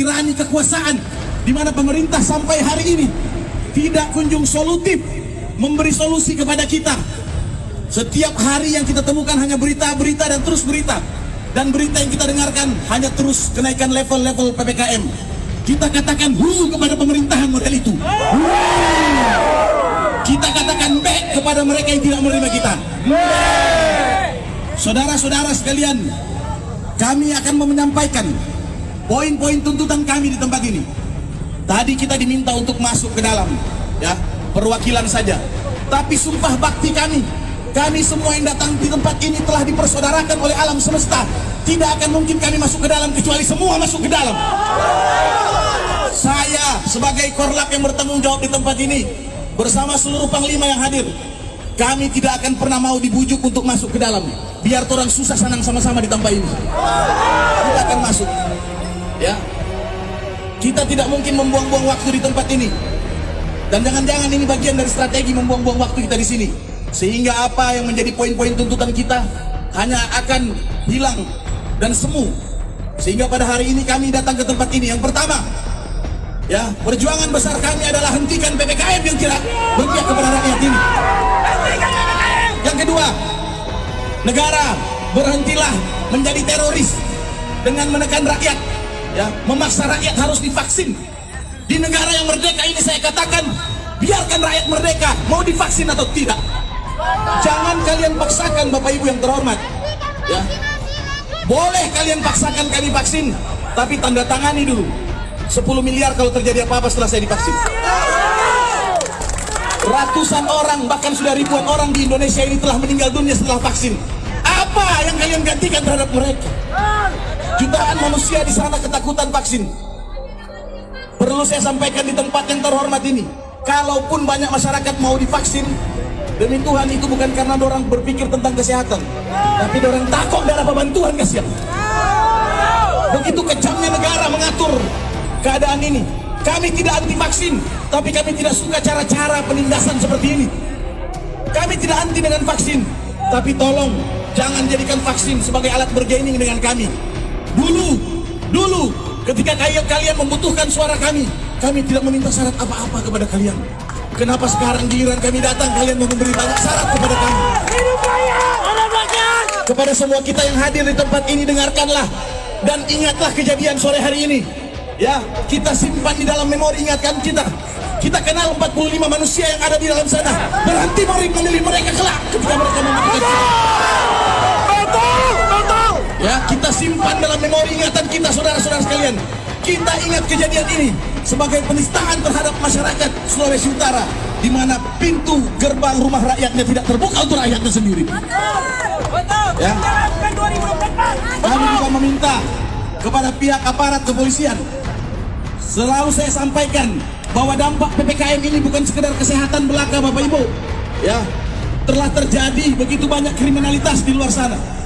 tirani kekuasaan di mana pemerintah sampai hari ini tidak kunjung solutif memberi solusi kepada kita. Setiap hari yang kita temukan hanya berita-berita dan terus berita. Dan berita yang kita dengarkan hanya terus kenaikan level-level PPKM. Kita katakan hu kepada pemerintahan model itu. Kita katakan back kepada mereka yang tidak menerima kita. Saudara-saudara sekalian, kami akan menyampaikan poin-poin tuntutan kami di tempat ini. Tadi kita diminta untuk masuk ke dalam, ya, perwakilan saja. Tapi sumpah bakti kami, kami semua yang datang di tempat ini telah dipersaudarakan oleh alam semesta. Tidak akan mungkin kami masuk ke dalam kecuali semua masuk ke dalam. Saya sebagai korlap yang bertanggung jawab di tempat ini bersama seluruh panglima yang hadir, kami tidak akan pernah mau dibujuk untuk masuk ke dalam. Biar orang susah senang sama-sama di tempat ini. Kita akan masuk. Ya. Kita tidak mungkin membuang-buang waktu di tempat ini. Dan jangan-jangan ini bagian dari strategi membuang-buang waktu kita di sini. Sehingga apa yang menjadi poin-poin tuntutan kita hanya akan hilang dan semu. Sehingga pada hari ini kami datang ke tempat ini. Yang pertama, ya perjuangan besar kami adalah hentikan PPKM yang tidak berpihak kepada rakyat ini. Yang kedua, negara berhentilah menjadi teroris dengan menekan rakyat, ya memaksa rakyat harus divaksin. Di negara yang merdeka ini saya katakan biarkan rakyat merdeka mau divaksin atau tidak. Jangan kalian paksakan Bapak Ibu yang terhormat. Ya. Boleh kalian paksakan kami vaksin, tapi tanda tangani dulu. 10 miliar kalau terjadi apa-apa setelah saya divaksin. Ratusan orang, bahkan sudah ribuan orang di Indonesia ini telah meninggal dunia setelah vaksin. Apa yang kalian gantikan terhadap mereka? Jutaan manusia di sana ketakutan vaksin. Perlu saya sampaikan di tempat yang terhormat ini. Kalaupun banyak masyarakat mau divaksin, Demi Tuhan itu bukan karena orang berpikir tentang kesehatan, tapi orang takut dan apa bantuan kasihan. Begitu kejamnya negara mengatur keadaan ini. Kami tidak anti vaksin, tapi kami tidak suka cara-cara penindasan seperti ini. Kami tidak anti dengan vaksin, tapi tolong jangan jadikan vaksin sebagai alat bergaining dengan kami. Dulu, dulu ketika kalian kalian membutuhkan suara kami, kami tidak meminta syarat apa-apa kepada kalian. Kenapa sekarang giliran kami datang kalian mau memberi banyak syarat kepada kami? Kepada semua kita yang hadir di tempat ini dengarkanlah dan ingatlah kejadian sore hari ini. Ya, kita simpan di dalam memori ingatkan kita. Kita kenal 45 manusia yang ada di dalam sana. Berhenti memilih mereka kelak ketika mereka betul. Ya, kita simpan dalam memori ingatan kita saudara-saudara sekalian. Kita ingat kejadian ini sebagai penistaan terhadap masyarakat Sulawesi Utara di mana pintu gerbang rumah rakyatnya tidak terbuka untuk rakyatnya sendiri. Betul. Ya. Jalankan 2024. Kami juga meminta kepada pihak aparat kepolisian selalu saya sampaikan bahwa dampak PPKM ini bukan sekedar kesehatan belaka Bapak Ibu. Ya, telah terjadi begitu banyak kriminalitas di luar sana.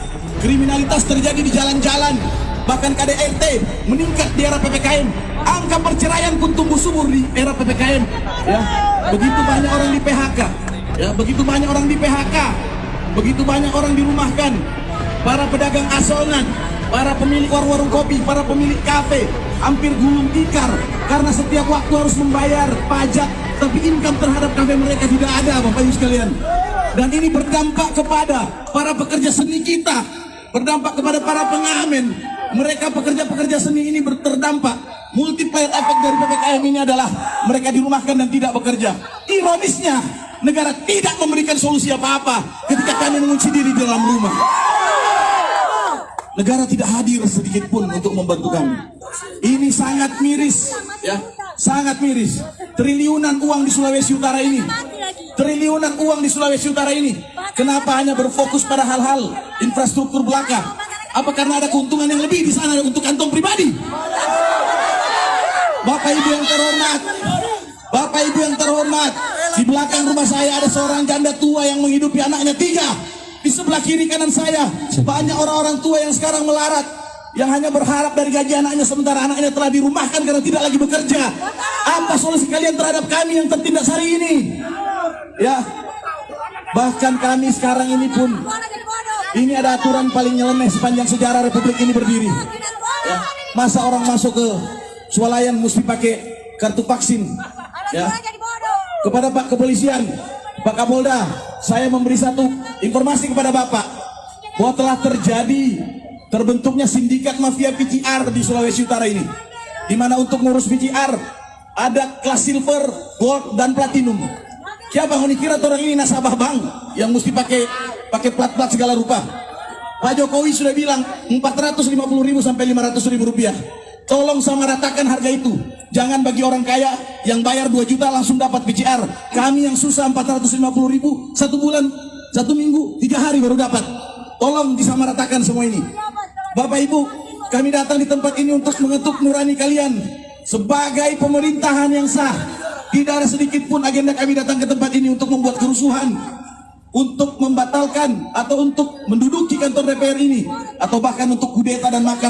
Kriminalitas terjadi di jalan-jalan, bahkan KDRT meningkat di era PPKM. Angka perceraian pun tumbuh subur di era PPKM. Ya, begitu banyak orang di PHK. Ya, begitu banyak orang di PHK. Begitu banyak orang dirumahkan. Para pedagang asongan, para pemilik warung-warung kopi, para pemilik kafe, hampir gulung tikar karena setiap waktu harus membayar pajak, tapi income terhadap kafe mereka tidak ada, Bapak Ibu sekalian. Dan ini berdampak kepada para pekerja seni kita, berdampak kepada para pengamen. Mereka pekerja-pekerja seni ini terdampak. Multiplier efek dari PPKM ini adalah mereka dirumahkan dan tidak bekerja. Ironisnya, negara tidak memberikan solusi apa-apa ketika kami mengunci diri di dalam rumah. Negara tidak hadir sedikit pun untuk membantu kami. Ini sangat miris, ya, sangat miris. Triliunan uang di Sulawesi Utara ini, triliunan uang di Sulawesi Utara ini. Kenapa hanya berfokus pada hal-hal infrastruktur belaka? Apa karena ada keuntungan yang lebih di sana untuk kantong pribadi? Bapak Ibu yang terhormat, Bapak Ibu yang terhormat, di belakang rumah saya ada seorang janda tua yang menghidupi anaknya tiga. Di sebelah kiri kanan saya banyak orang-orang tua yang sekarang melarat, yang hanya berharap dari gaji anaknya sementara anaknya telah dirumahkan karena tidak lagi bekerja. Apa solusi kalian terhadap kami yang tertindas hari ini? Ya, bahkan kami sekarang ini pun ini ada aturan paling nyeleneh sepanjang sejarah Republik ini berdiri. Ya, masa orang masuk ke swalayan mesti pakai kartu vaksin. Ya. Kepada Pak Kepolisian, Pak Kapolda, saya memberi satu informasi kepada Bapak bahwa telah terjadi terbentuknya sindikat mafia PCR di Sulawesi Utara ini. Di mana untuk ngurus PCR ada kelas silver, gold, dan platinum. Siapa yang kira orang ini nasabah bank yang mesti pakai pakai plat-plat segala rupa? Pak Jokowi sudah bilang 450 ribu sampai 500 ribu rupiah. Tolong sama ratakan harga itu. Jangan bagi orang kaya yang bayar 2 juta langsung dapat PCR. Kami yang susah 450 ribu satu bulan, satu minggu, tiga hari baru dapat. Tolong disamaratakan semua ini. Bapak Ibu, kami datang di tempat ini untuk mengetuk nurani kalian sebagai pemerintahan yang sah. Tidak ada sedikit pun agenda kami datang ke tempat ini untuk membuat kerusuhan, untuk membatalkan atau untuk menduduki kantor DPR ini, atau bahkan untuk kudeta dan makar.